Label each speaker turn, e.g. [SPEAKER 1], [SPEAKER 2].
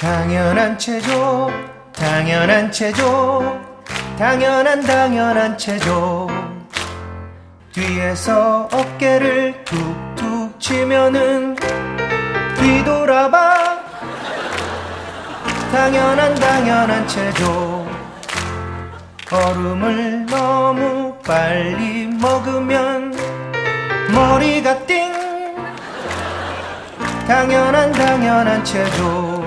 [SPEAKER 1] 당연한 체조 당연한 체조 당연한 당연한 체조. 뒤에서 어깨를 툭툭 치면은 뒤돌아봐. 당연한 당연한 체조. 얼음을 너무 빨리 먹으면 머리가 띵. 당연한 당연한 체조.